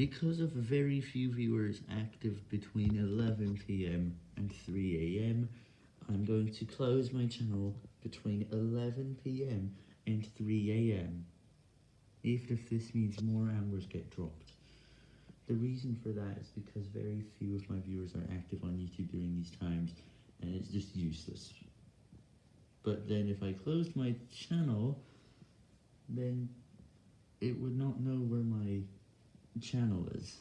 Because of very few viewers active between 11pm and 3am, I'm going to close my channel between 11pm and 3am, even if this means more hours get dropped. The reason for that is because very few of my viewers are active on YouTube during these times, and it's just useless. But then if I closed my channel, then it would not know where channel is.